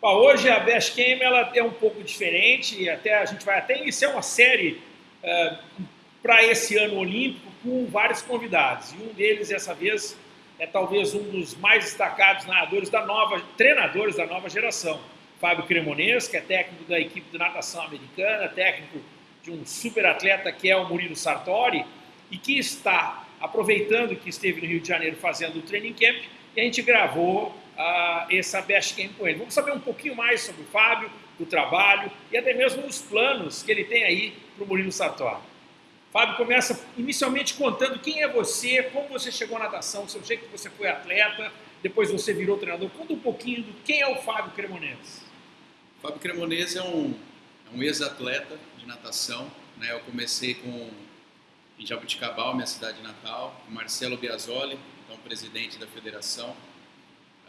Bom, hoje a Best Game ela é um pouco diferente, até a gente vai até iniciar uma série uh, para esse ano olímpico com vários convidados. E um deles, dessa vez, é talvez um dos mais destacados nadadores da nova, treinadores da nova geração. Fábio Cremonês, que é técnico da equipe de natação americana, técnico de um super atleta que é o Murilo Sartori, e que está aproveitando que esteve no Rio de Janeiro fazendo o training camp, e a gente gravou uh, essa Best Camp com ele. Vamos saber um pouquinho mais sobre o Fábio, o trabalho e até mesmo os planos que ele tem aí para o Murilo Sartori. Fábio começa inicialmente contando quem é você, como você chegou à natação, seu jeito que você foi atleta, depois você virou treinador. Conta um pouquinho do quem é o Fábio Cremonese. Fábio Cremonese é um, é um ex-atleta de natação. Né? Eu comecei com em Jabuticabal, minha cidade natal, Marcelo Biasoli, então presidente da federação.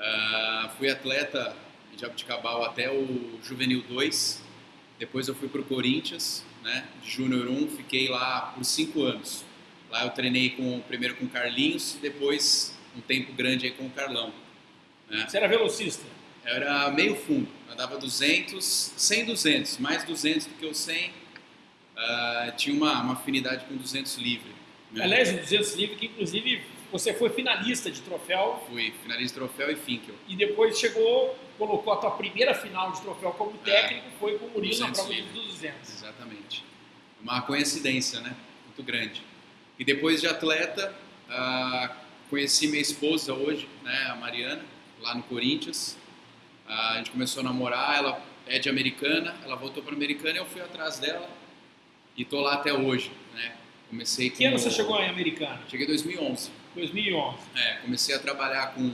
Uh, fui atleta em Jabuticabal até o Juvenil 2, depois eu fui para o Corinthians, né, de Júnior 1, fiquei lá por cinco anos. Lá eu treinei com, primeiro com o Carlinhos, depois um tempo grande aí com o Carlão. Né. Você era velocista? Eu era meio fundo, andava 200, 100, 200, mais 200 do que o 100, uh, tinha uma, uma, afinidade com 200 livre. Né? Aliás, o 200 livre que inclusive você foi finalista de troféu. Fui, finalista de troféu e Finkel. E depois chegou, colocou a tua primeira final de troféu como é. técnico, é, foi com o Murilo na prova livre. dos 200. Exatamente. Uma coincidência, né? Muito grande. E depois de atleta, uh, conheci minha esposa hoje, né, a Mariana, lá no Corinthians. Uh, a gente começou a namorar, ela é de Americana, ela voltou para Americana e eu fui atrás dela e tô lá até hoje, né? Comecei que ano você chegou em Americana? Cheguei em 2011. 2011. É, comecei a trabalhar com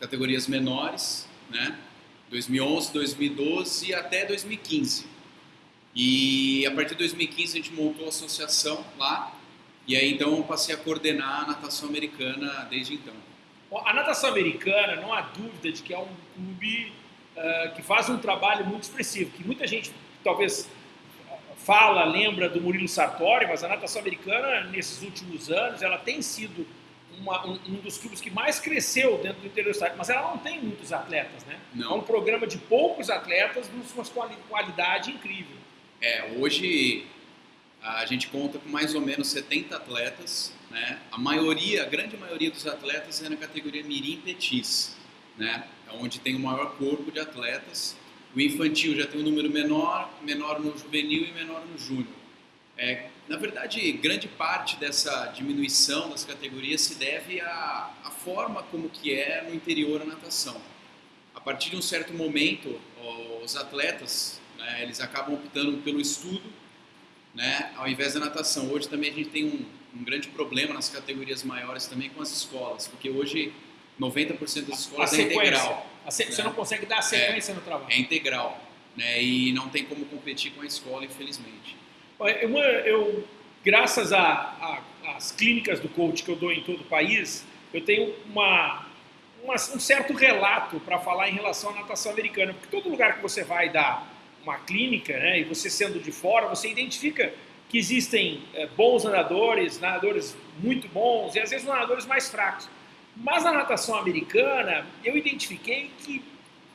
categorias menores, né? 2011, 2012 até 2015. E a partir de 2015 a gente montou a associação lá, e aí então eu passei a coordenar a natação americana desde então. A natação americana, não há dúvida de que é um clube uh, que faz um trabalho muito expressivo, que muita gente talvez fala, lembra do Murilo Sartori, mas a natação americana, nesses últimos anos, ela tem sido uma, um, um, dos clubes que mais cresceu dentro do interior do estado, mas ela não tem muitos atletas, né? Não. É um programa de poucos atletas, de uma qualidade incrível. É, hoje a gente conta com mais ou menos 70 atletas, né? A maioria, a grande maioria dos atletas é na categoria Mirim Petis, né? É onde tem o maior corpo de atletas. O infantil já tem um número menor, menor no juvenil e menor no júnior. É, na verdade, grande parte dessa diminuição das categorias se deve à, à forma como que é no interior a natação. A partir de um certo momento, os atletas né, eles acabam optando pelo estudo, né, ao invés da natação. Hoje também a gente tem um, um grande problema nas categorias maiores também com as escolas, porque hoje 90% das escolas é integral. Se, né? Você não consegue dar sequência é, no trabalho. É integral. Né? E não tem como competir com a escola, infelizmente. Eu, eu graças às clínicas do coach que eu dou em todo o país, eu tenho uma, uma um certo relato para falar em relação à natação americana. Porque todo lugar que você vai dar uma clínica, né, e você sendo de fora, você identifica que existem é, bons nadadores, nadadores muito bons e às vezes nadadores mais fracos. Mas na natação americana, eu identifiquei que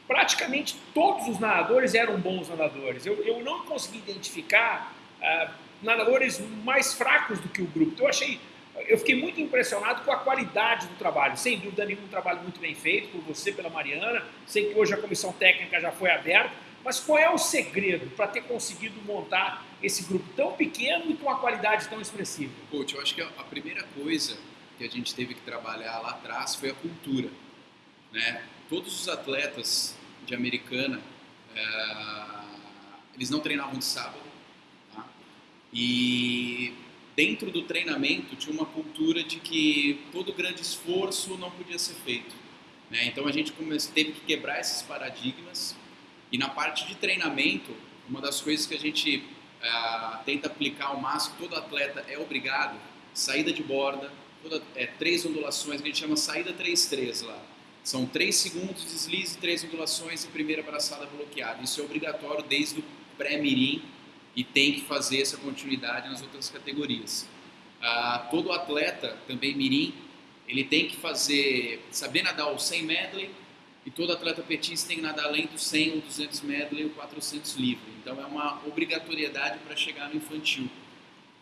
praticamente todos os nadadores eram bons nadadores. Eu, eu não consegui identificar uh, nadadores mais fracos do que o grupo. Então eu achei, eu fiquei muito impressionado com a qualidade do trabalho. Sem dúvida nenhuma, um trabalho muito bem feito por você, pela Mariana. Sei que hoje a comissão técnica já foi aberta. Mas qual é o segredo para ter conseguido montar esse grupo tão pequeno e com uma qualidade tão expressiva? Coach, eu acho que a primeira coisa que a gente teve que trabalhar lá atrás foi a cultura. Né? Todos os atletas de Americana, é, eles não treinavam de sábado. E dentro do treinamento tinha uma cultura de que todo grande esforço não podia ser feito. Né? Então a gente teve que quebrar esses paradigmas. E na parte de treinamento, uma das coisas que a gente é, tenta aplicar ao máximo, todo atleta é obrigado, saída de borda, toda, é, três ondulações, que a gente chama saída 3-3 lá. São três segundos de deslize, três ondulações e primeira braçada bloqueada. Isso é obrigatório desde o pré-mirim e tem que fazer essa continuidade nas outras categorias. Ah, todo atleta, também mirim, ele tem que fazer, saber nadar o 100 medley, e todo atleta petista tem que nadar além do 100 ou 200 medley ou 400 livre. Então é uma obrigatoriedade para chegar no infantil.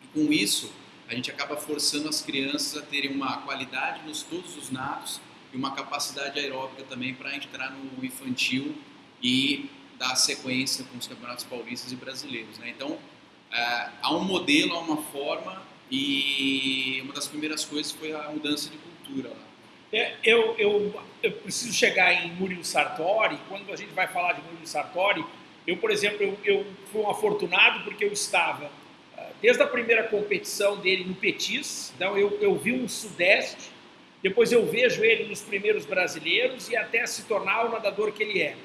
E com isso, a gente acaba forçando as crianças a terem uma qualidade nos todos os nados e uma capacidade aeróbica também para entrar no infantil e dar sequência com os campeonatos paulistas e brasileiros. Né? Então, é, há um modelo, há uma forma e uma das primeiras coisas foi a mudança de cultura lá. É, eu, eu, eu, preciso chegar em Murilo Sartori. Quando a gente vai falar de Murilo Sartori, eu, por exemplo, eu, eu fui um afortunado porque eu estava ah, desde a primeira competição dele no Petis, então eu, eu vi um Sudeste, depois eu vejo ele nos primeiros brasileiros e até se tornar o nadador que ele é.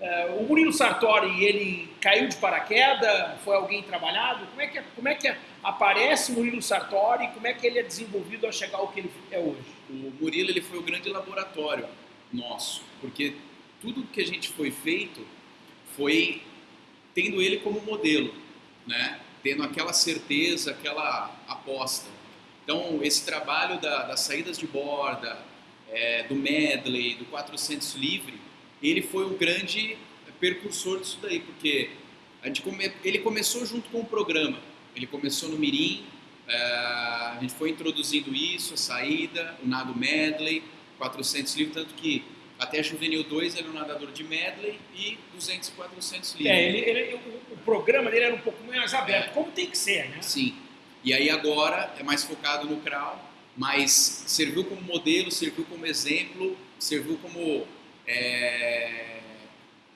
Uh, o Murilo Sartori, ele caiu de paraquedas? Foi alguém trabalhado? Como é que, como é que aparece o Murilo Sartori? Como é que ele é desenvolvido a chegar ao que ele é hoje? O Murilo ele foi o grande laboratório nosso, porque tudo que a gente foi feito foi tendo ele como modelo, né? tendo aquela certeza, aquela aposta. Então, esse trabalho da, das saídas de borda, é, do medley, do 400 livre, ele foi o grande percursor disso daí, porque a gente come, ele começou junto com o programa. Ele começou no Mirim, é, a gente foi introduzindo isso, a saída, o nado medley, 400 livros, tanto que até Juvenil 2 ele era um nadador de medley e 200 e 400 livros. É, ele, ele, o, o, programa dele era um pouco mais aberto, é. como tem que ser, né? Sim. E aí agora é mais focado no crawl, mas serviu como modelo, serviu como exemplo, serviu como é,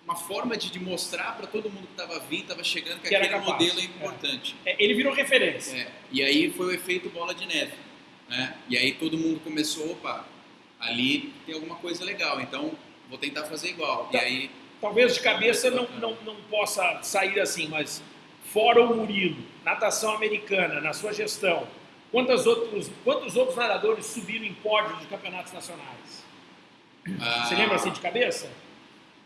uma forma de, de mostrar para todo mundo que estava vindo, estava chegando, que, que aquele modelo é importante. É. ele virou referência. É, e aí foi o efeito bola de neve. Né? E aí todo mundo começou, opa, ali tem alguma coisa legal, então vou tentar fazer igual. Tá. E aí, Talvez de cabeça não, não, não possa sair assim, mas fora o Murilo, natação americana, na sua gestão, quantos outros, quantos outros nadadores subiram em pódios de campeonatos nacionais? Ah, Você lembra assim de cabeça?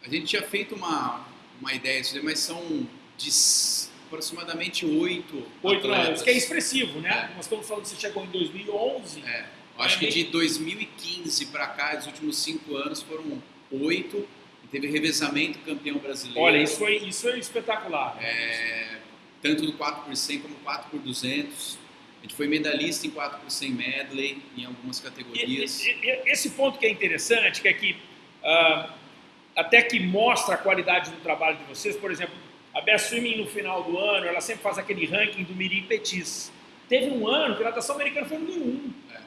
A gente tinha feito uma, uma ideia, mas são de aproximadamente oito Oito anos, que é expressivo, né? É. Nós estamos falando que você chegou em 2011. É. Acho que de 2015 para cá, os últimos cinco anos foram oito. Teve revezamento campeão brasileiro. Olha, isso foi, isso é espetacular. É, tanto no 4 por 100 como 4 por 200 a gente foi medalhista em 4 por 100 medley, em algumas categorias. E, e, esse ponto que é interessante, que é que uh, até que mostra a qualidade do trabalho de vocês, por exemplo, a Best Swimming no final do ano, ela sempre faz aquele ranking do Mirim Petis. Teve um ano que a natação americana foi número um. É.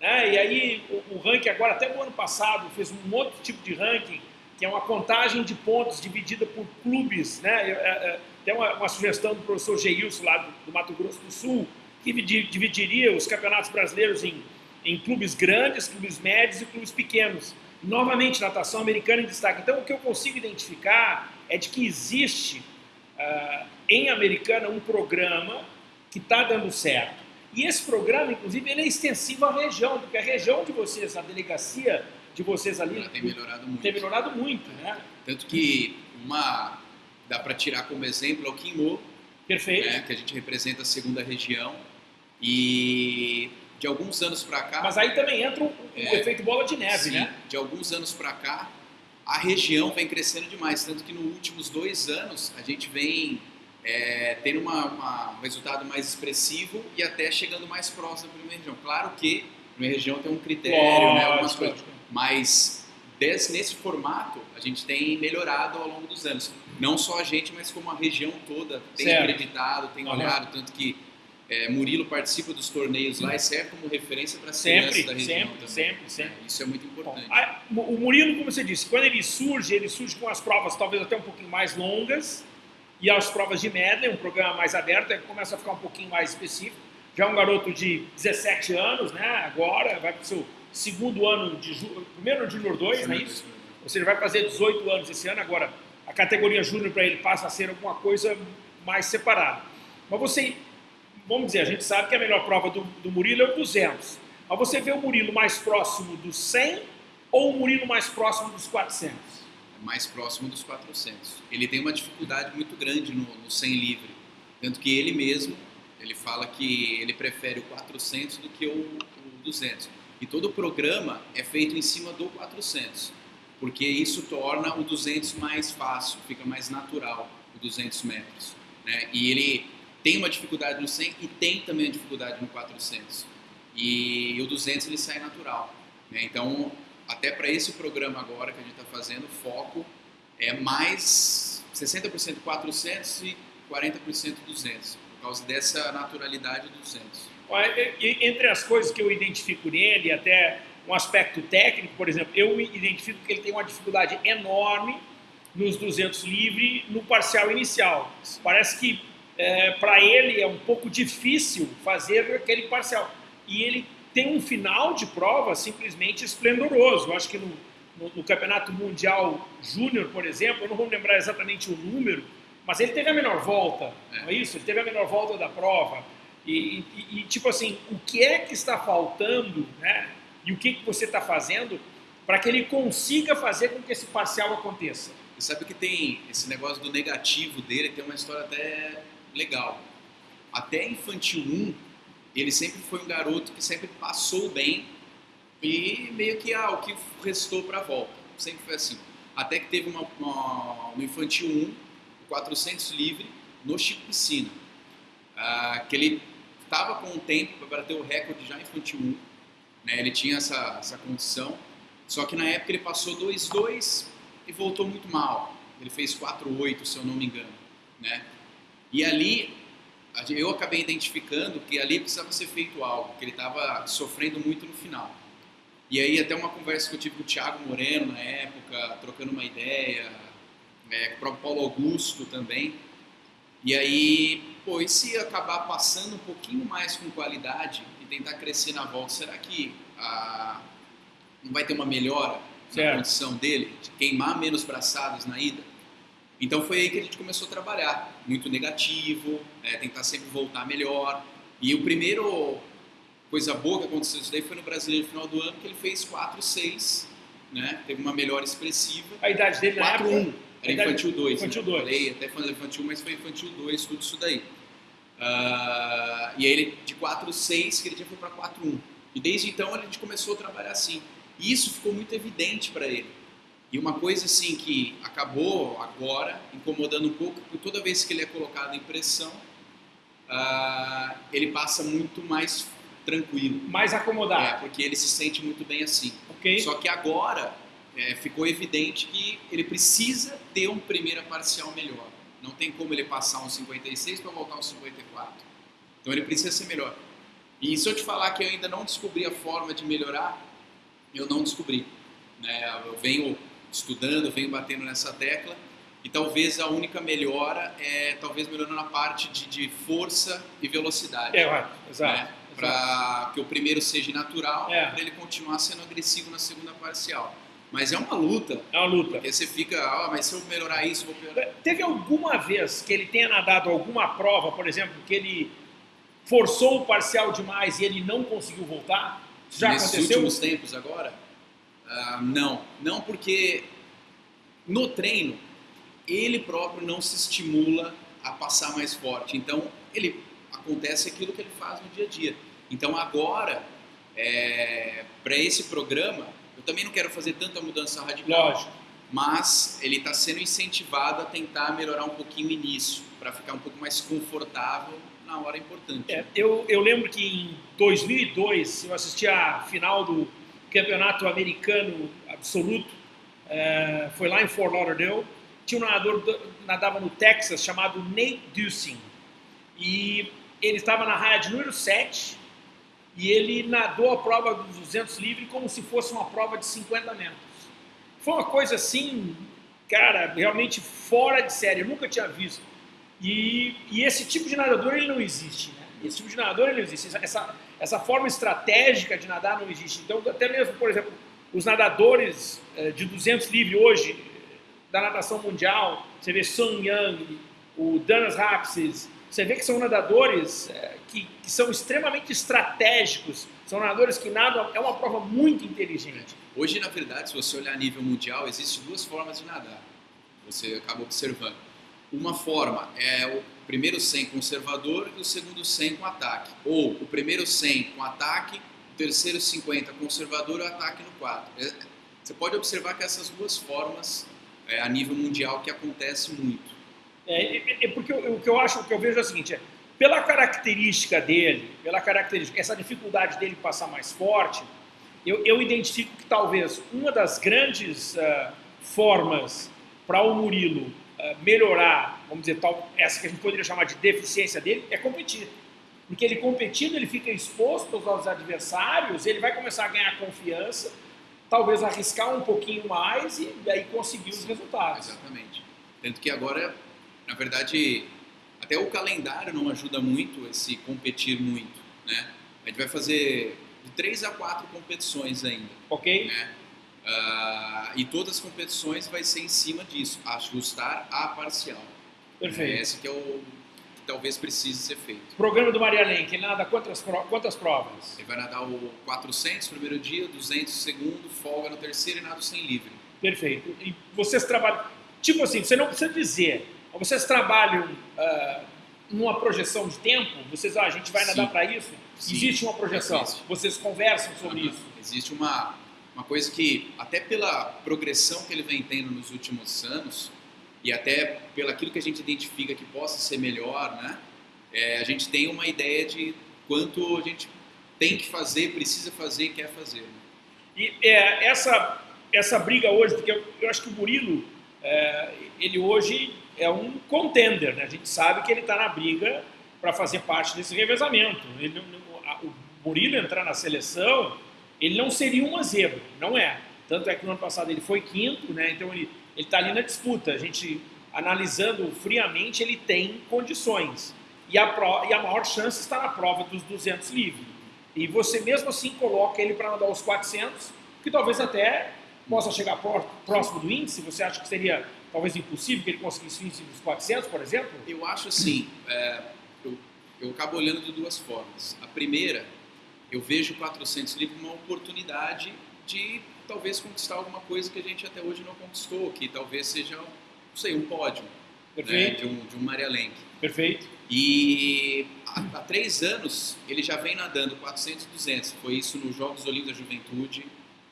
Né? E aí o, o, ranking agora, até o ano passado, fez um outro tipo de ranking, que é uma contagem de pontos dividida por clubes. Né? É, é, tem uma, uma, sugestão do professor Geilson lá do, do Mato Grosso do Sul, que dividiria os campeonatos brasileiros em, em clubes grandes, clubes médios e clubes pequenos. Novamente, natação americana em destaque. Então, o que eu consigo identificar é de que existe uh, em Americana um programa que está dando certo. E esse programa, inclusive, ele é extensivo à região, porque a região de vocês, a delegacia de vocês ali... Ela tem melhorado muito. Tem melhorado muito, né? Tanto que uma... dá para tirar como exemplo é o Quimô, Perfeito. Né, que a gente representa a segunda região e de alguns anos para cá. Mas aí também entra o, é, efeito bola de neve, sim, né? De alguns anos para cá, a região vem crescendo demais, tanto que nos últimos dois anos a gente vem é, tendo uma, uma, um resultado mais expressivo e até chegando mais próximo da primeira região. Claro que a primeira região tem um critério, Lógico, né, algumas coisas, mas desse, nesse formato a gente tem melhorado ao longo dos anos. Não só a gente, mas como a região toda tem certo. acreditado, tem olhado, tanto que é, Murilo participa dos torneios lá e serve como referência para crianças da região sempre, também. Sempre, sempre. É, isso é muito importante. Bom, a, o Murilo, como você disse, quando ele surge, ele surge com as provas talvez até um pouquinho mais longas e as provas de medley, um programa mais aberto, ele começa a ficar um pouquinho mais específico. Já é um garoto de 17 anos, né? Agora vai para o seu segundo ano de primeiro ano de Júnior 2, não é isso? Ou seja, vai fazer 18 anos esse ano. Agora, a categoria Júnior para ele passa a ser alguma coisa mais separada. Mas você vamos dizer, a gente sabe que a melhor prova do, do Murilo é o 200. Mas você vê o Murilo mais próximo dos 100 ou o Murilo mais próximo dos 400? É mais próximo dos 400. Ele tem uma dificuldade muito grande no, no 100 livre. Tanto que ele mesmo, ele fala que ele prefere o 400 do que o, o 200. E todo o programa é feito em cima do 400. Porque isso torna o 200 mais fácil, fica mais natural o 200 metros. Né? E ele tem uma dificuldade no 100 e tem também a dificuldade no 400. E o 200 ele sai natural. Né? Então, até para esse programa agora que a gente está fazendo, o foco é mais 60% 400 e 40% 200, por causa dessa naturalidade do 200. Entre as coisas que eu identifico nele, até um aspecto técnico, por exemplo, eu identifico que ele tem uma dificuldade enorme nos 200 livre no parcial inicial. Parece que é, para ele é um pouco difícil fazer aquele parcial. E ele tem um final de prova simplesmente esplendoroso. Eu acho que no, no, no Campeonato Mundial Júnior, por exemplo, eu não vou lembrar exatamente o número, mas ele teve a menor volta, é. não é isso? Ele teve a menor volta da prova. E, e, e tipo assim, o que é que está faltando, né? E o que, que você está fazendo para que ele consiga fazer com que esse parcial aconteça? E sabe que tem esse negócio do negativo dele, tem uma história até legal. Até infantil 1, ele sempre foi um garoto que sempre passou bem e meio que ah, o que restou para a volta. Sempre foi assim. Até que teve uma, uma, infantil 1, 400 livre, no Chico Piscina. Ah, que ele estava com o tempo para bater o recorde já infantil 1. Né? Ele tinha essa, essa condição. Só que na época ele passou 2-2 e voltou muito mal. Ele fez 4-8, se eu não me engano. Né? E ali eu acabei identificando que ali precisava ser feito algo, que ele estava sofrendo muito no final. E aí até uma conversa que eu tive com o Thiago Moreno na época, trocando uma ideia, é, com o próprio Paulo Augusto também. E aí, pô, e se acabar passando um pouquinho mais com qualidade tentar crescer na volta, será que ah, não vai ter uma melhora certo. na condição dele, de queimar menos braçadas na ida? Então foi aí que a gente começou a trabalhar, muito negativo, é, tentar sempre voltar melhor. E o primeiro coisa boa que aconteceu isso daí foi no Brasileiro no final do ano, que ele fez 4-6, né? Teve uma melhora expressiva. A idade dele 4, na época? Era infantil 2. Infantil 2. Né? Falei até infantil, mas foi infantil 2, tudo isso daí. Uh, e aí ele, de 4-6, que ele já foi para 4-1. E desde então a gente começou a trabalhar assim. E isso ficou muito evidente para ele. E uma coisa assim que acabou agora incomodando um pouco, porque toda vez que ele é colocado em pressão, uh, ele passa muito mais tranquilo. Mais acomodado. É, porque ele se sente muito bem assim. Okay. Só que agora é, ficou evidente que ele precisa ter um primeira parcial melhor. Não tem como ele passar um 56 para voltar um 54. Então ele precisa ser melhor. E se eu te falar que eu ainda não descobri a forma de melhorar, eu não descobri. Né? Eu venho estudando, venho batendo nessa tecla. E talvez a única melhora é talvez melhorando na parte de, de força e velocidade. É, exato. Né? Para que o primeiro seja natural, é. para ele continuar sendo agressivo na segunda parcial. Mas é uma luta. É uma luta. Porque você fica, ah, mas se eu melhorar isso, vou melhorar. Teve alguma vez que ele tenha nadado alguma prova, por exemplo, que ele forçou o parcial demais e ele não conseguiu voltar? Já Nesses aconteceu? últimos tempos agora? Ah, não, não porque no treino ele próprio não se estimula a passar mais forte. Então ele acontece aquilo que ele faz no dia a dia. Então agora é, para esse programa eu também não quero fazer tanta mudança radical. Lógico. Mas ele está sendo incentivado a tentar melhorar um pouquinho o início, para ficar um pouco mais confortável na hora importante. É, eu, eu lembro que em 2002 eu assisti a final do campeonato americano absoluto, é, foi lá em Fort Lauderdale. Tinha um nadador nadava no Texas chamado Nate Dusing. E ele estava na raia de número 7 e ele nadou a prova dos 200 livre como se fosse uma prova de 50 metros. Foi uma coisa assim, cara, realmente fora de série, eu nunca tinha visto. E, e esse tipo de nadador ele não existe, né? Esse tipo de nadador ele não existe. Essa, essa forma estratégica de nadar não existe. Então, até mesmo, por exemplo, os nadadores eh, de 200 livre hoje, da natação mundial, você vê Sun Yang, o Danas Rapsis, você vê que são nadadores eh, que, que, são extremamente estratégicos, são nadadores que nadam, é uma prova muito inteligente. Hoje, na verdade, se você olhar a nível mundial, existem duas formas de nadar. Você acaba observando. Uma forma é o primeiro 100 conservador e o segundo 100 com ataque. Ou o primeiro 100 com ataque, o terceiro 50 conservador e o ataque no 4. É, você pode observar que essas duas formas, é, a nível mundial, que acontece muito. É, porque o que eu acho, o que eu vejo é o seguinte, é, pela característica dele, pela característica, essa dificuldade dele passar mais forte, eu, eu identifico que talvez uma das grandes uh, formas para o Murilo uh, melhorar, vamos dizer, tal, essa que a gente poderia chamar de deficiência dele, é competir. Porque ele competindo, ele fica exposto aos adversários, ele vai começar a ganhar confiança, talvez arriscar um pouquinho mais e daí conseguir os resultados. Exatamente. Tanto que agora, na verdade, até o calendário não ajuda muito esse competir muito, né? A gente vai fazer de três a quatro competições ainda. Ok. Né? Uh, e todas as competições vai ser em cima disso, ajustar a parcial. Perfeito. Esse que é o que talvez precise ser feito. Programa do Maria Lenk, ele nada quantas, quantas provas? Ele vai nadar o 400 primeiro dia, 200 segundo, folga no terceiro e nado sem livre. Perfeito. E vocês trabalham, tipo assim, você não precisa dizer, vocês trabalham uh, numa projeção de tempo? Vocês, ah, a gente vai nadar para isso? Sim. Existe uma projeção? Existe. Vocês conversam sobre uhum. isso? Existe uma, uma coisa que, até pela progressão que ele vem tendo nos últimos anos, e até pelo aquilo que a gente identifica que possa ser melhor, né? É, a gente tem uma ideia de quanto a gente tem que fazer, precisa fazer e quer fazer. Né? E é, essa, essa briga hoje, porque eu, eu acho que o Murilo, é, ele hoje é um contender, né? A gente sabe que ele está na briga para fazer parte desse revezamento. Ele, o Murilo entrar na seleção, ele não seria uma zebra, não é. Tanto é que no ano passado ele foi quinto, né? Então ele está ali na disputa. A gente, analisando friamente, ele tem condições. E a, pro, e a maior chance está na prova dos 200 livre. E você mesmo assim coloca ele para nadar os 400, que talvez até possa chegar próximo do índice. Você acha que seria talvez impossível que ele conseguisse índice dos 400, por exemplo? Eu acho assim. É, eu, eu acabo olhando de duas formas. A primeira, eu vejo o 400 livre como uma oportunidade de talvez conquistar alguma coisa que a gente até hoje não conquistou, que talvez seja, não sei, um pódio né, de, um, de um Maria Lenk. Perfeito. E há, há, três anos ele já vem nadando 400 e 200. Foi isso nos Jogos Olímpicos da Juventude,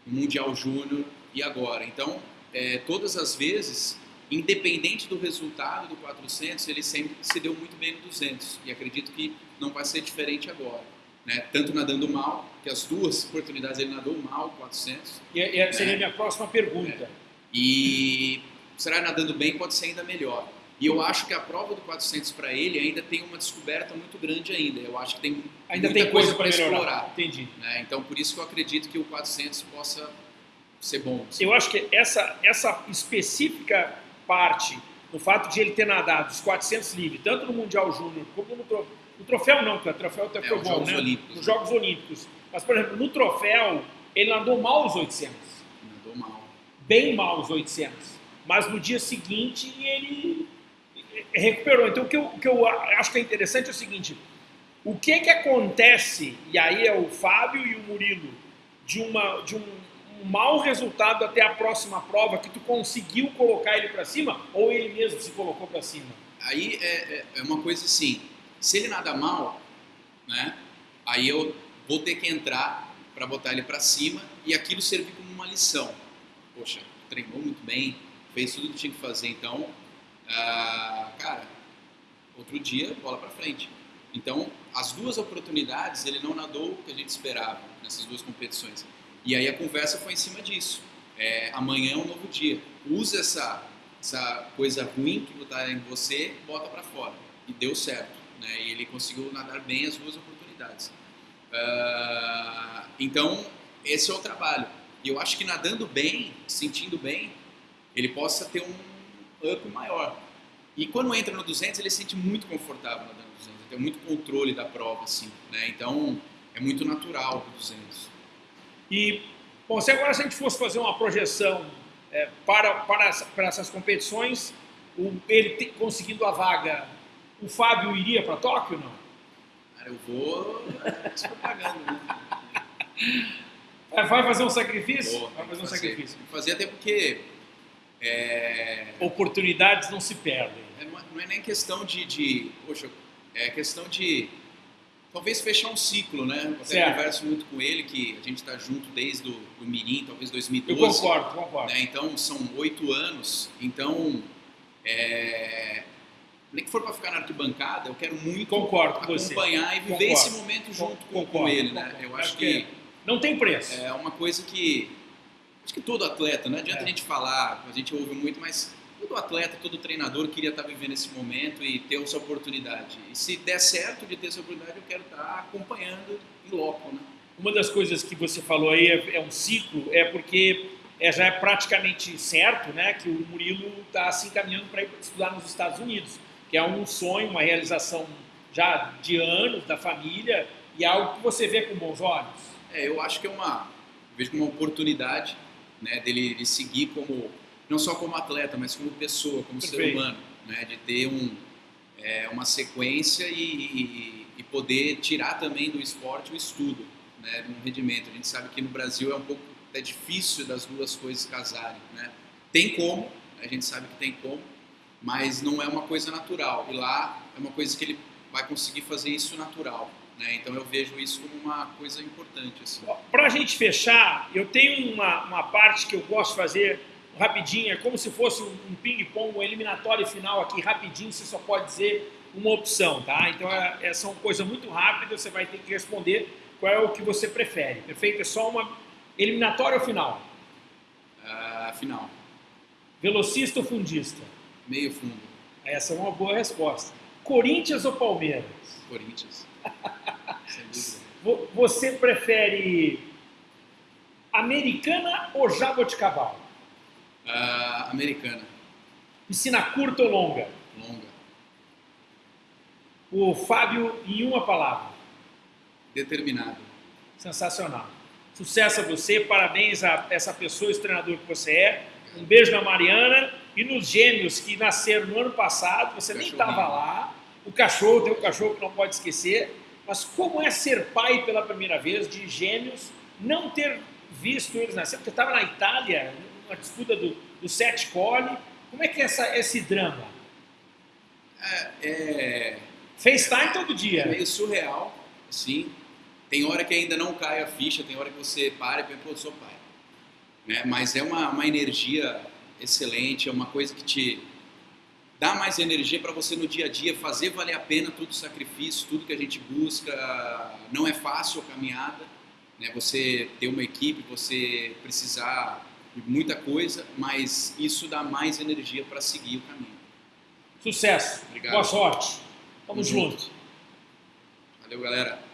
no Mundial Júnior e agora. Então, é, todas as vezes, independente do resultado do 400, ele sempre se deu muito bem no 200. E acredito que não vai ser diferente agora né? tanto nadando mal, que as duas oportunidades ele nadou mal, 400. E, e né? seria a minha próxima pergunta. É. E será nadando bem pode ser ainda melhor. E eu acho que a prova do 400 para ele ainda tem uma descoberta muito grande ainda. Eu acho que tem ainda tem coisa, para explorar. Entendi. Né? Então por isso que eu acredito que o 400 possa ser bom. Assim. Eu acho que essa essa específica parte, no fato de ele ter nadado os 400 livre, tanto no Mundial Júnior como no no troféu não, porque o troféu até é, foi bom, né? Olímpicos. Nos Jogos Olímpicos. Mas, por exemplo, no troféu, ele andou mal os 800. Andou mal. Bem mal os 800. Mas no dia seguinte ele recuperou. Então, o que eu, o que eu acho que é interessante é o seguinte: o que que acontece, e aí é o Fábio e o Murilo, de, uma, de um, um mau resultado até a próxima prova, que tu conseguiu colocar ele para cima, ou ele mesmo se colocou para cima? Aí é, é, é uma coisa assim, se ele nada mal, né, aí eu vou ter que entrar para botar ele para cima e aquilo servir como uma lição. Poxa, treinou muito bem, fez tudo que tinha que fazer, então, uh, cara, outro dia, bola para frente. Então, as duas oportunidades, ele não nadou o que a gente esperava nessas duas competições. E aí a conversa foi em cima disso. É, amanhã é um novo dia. Usa essa, essa coisa ruim que está em você, bota para fora. E deu certo né? E ele conseguiu nadar bem as duas oportunidades. Uh, então, esse é o trabalho. E eu acho que nadando bem, sentindo bem, ele possa ter um up maior. E quando entra no 200, ele se sente muito confortável nadando no 200, ele tem muito controle da prova, assim, né? Então, é muito natural o 200. E, bom, se agora se a gente fosse fazer uma projeção é, para, para, para essas competições, o, ele te, conseguindo a vaga o Fábio iria para Tóquio ou não? Cara, eu vou propaganda, né? É, vai fazer um sacrifício? Vou, vai fazer um fazer, sacrifício. Fazer até porque... É... Oportunidades não se perdem. É, não é nem questão de, de... Poxa, é questão de... talvez fechar um ciclo, né? Eu até Certo. converso muito com ele que a gente está junto desde o do Mirim, talvez Eu 2012. concordo, concordo. né? Então são oito anos. Então, é, nem que for para ficar na arquibancada, eu quero muito Concordo com acompanhar e viver Concordo. esse momento junto com, com Concordo, ele, né? concordo. Eu Acho que que Não tem preço. é uma coisa que acho que todo atleta, não adianta É. a gente falar, a gente ouve muito, mas todo atleta, todo treinador queria estar vivendo esse momento e ter essa oportunidade. E se der certo de ter essa oportunidade, eu quero estar acompanhando em loco, né? Uma das coisas que você falou aí é, é um ciclo, é porque é, já é praticamente certo né, que o Murilo está se encaminhando para ir estudar nos Estados Unidos, que é um sonho, uma realização já de anos da família e algo que você vê com bons olhos. É, eu acho que é uma vejo como uma oportunidade, né, dele, de seguir como não só como atleta, mas como pessoa, como ser Perfeito. humano, né, de ter um é, uma sequência e, e- e poder tirar também do esporte o estudo, né, um rendimento. A gente sabe que no Brasil é um pouco é difícil das duas coisas casarem, né? Tem como, a gente sabe que tem como, mas não é uma coisa natural. E lá é uma coisa que ele vai conseguir fazer isso natural, né? Então eu vejo isso como uma coisa importante, assim. Para a gente fechar, eu tenho uma, uma parte que eu gosto de fazer rapidinho, é como se fosse um, ping-pong, um eliminatório final aqui, rapidinho, você só pode dizer uma opção, tá? Então é, é, são coisas muito rápidas, você vai ter que responder qual é o que você prefere, perfeito? É só uma eliminatória ou final? Ah, final, Velocista ou fundista? meio fundo, Essa é uma boa resposta. Corinthians ou Palmeiras? Corinthians. Você prefere americana ou jaboticabal? Ah, americana, Piscina curta ou longa? longa, O Fábio, em uma palavra. determinado. Sensacional. Sucesso a você, parabéns a essa pessoa, esse treinador que você é. Um beijo na Mariana e nos gêmeos que nasceram no ano passado, você nem estava lá. O cachorro, tem um cachorro que não pode esquecer. Mas como é ser pai pela primeira vez de gêmeos, não ter visto eles nascer? Porque estava na Itália, numa disputa do, do sete cole. Como é que é essa, esse drama? É, é, FaceTime todo é dia. meio surreal, assim. Tem hora que ainda não cai a ficha, tem hora que você para e pensa, pô, eu sou pai. Né? Mas é uma, uma energia excelente, é uma coisa que te dá mais energia para você no dia a dia fazer valer a pena todo o sacrifício, tudo que a gente busca. Não é fácil a caminhada, né? Você ter uma equipe, você precisar de muita coisa, mas isso dá mais energia para seguir o caminho. Sucesso. Obrigado. Boa sorte. Tamo junto. junto. Valeu, galera.